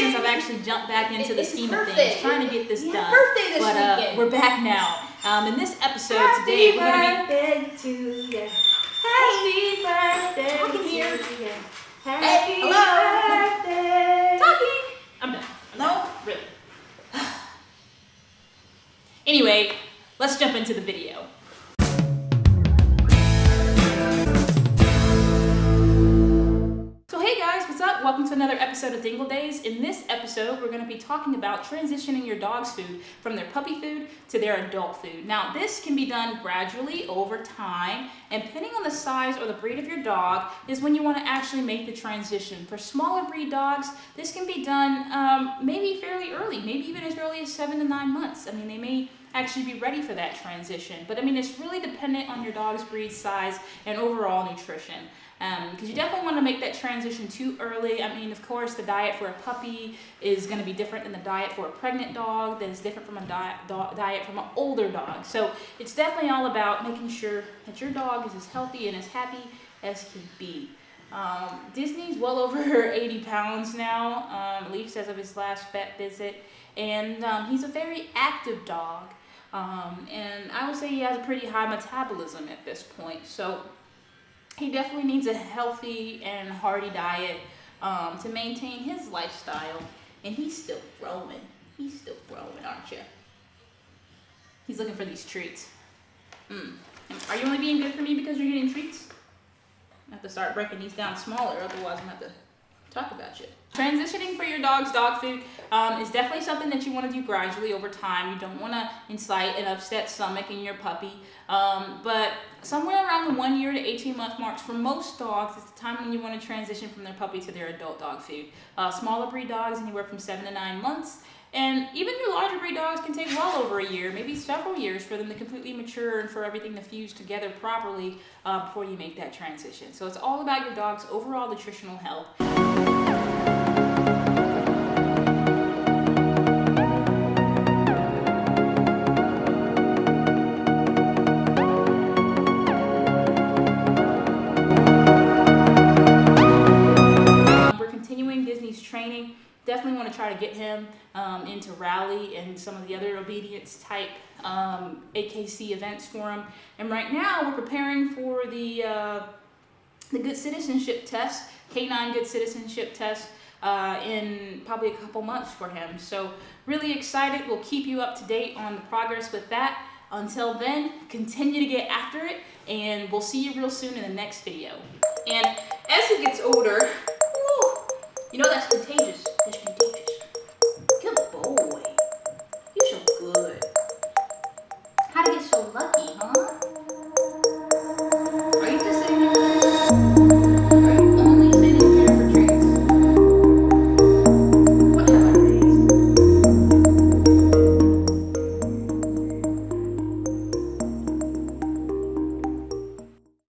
since I've actually jumped back into the scheme of things, trying to get this Yeah, done. birthday this but uh, weekend. we're back now. Um, in this episode today, we're gonna be Happy birthday to you. Happy birthday Talking here. to you. Hey, Happy hello. birthday. talking. I'm done. No. Really. anyway, let's jump into the video. Episode of Dingle Days. In this episode, we're going to be talking about transitioning your dog's food from their puppy food to their adult food. Now, this can be done gradually over time, and depending on the size or the breed of your dog, is when you want to actually make the transition. For smaller breed dogs, this can be done um, maybe fairly early, maybe even as early as seven to nine months. I mean, they may actually be ready for that transition. But I mean, it's really dependent on your dog's breed size and overall nutrition. Because you definitely want to make that transition too early. I mean, of course, the diet for a puppy is going to be different than the diet for a pregnant dog, that is different from a diet, do- diet from an older dog. So it's definitely all about making sure that your dog is as healthy and as happy as can be. Um, Disney's well over 80 pounds now, um, at least as of his last vet visit, and um, he's a very active dog. Um, and I would say he has a pretty high metabolism at this point. So he definitely needs a healthy and hearty diet um, to maintain his lifestyle. And he's still growing. He's still growing, aren't you? He's looking for these treats. Mm. Are you only being good for me because you're getting treats? I have to start breaking these down smaller, otherwise I'm gonna have to talk about you. Transitioning for your dog's dog food um, is definitely something that you want to do gradually over time. You don't want to incite an upset stomach in your puppy. Um, but somewhere around the one year to 18 month marks for most dogs is the time when you want to transition from their puppy to their adult dog food. Uh, smaller breed dogs anywhere from seven to nine months. And even your larger breed dogs can take well over a year, maybe several years for them to completely mature and for everything to fuse together properly uh, before you make that transition. So it's all about your dog's overall nutritional health. Definitely want to try to get him um, into rally and some of the other obedience type um, AKC events for him. And right now we're preparing for the uh, the good citizenship test, Canine good citizenship test. Uh, in probably a couple months for him. So, really excited. We'll keep you up to date on the progress with that. Until then, continue to get after it, and we'll see you real soon in the next video. And as he gets older,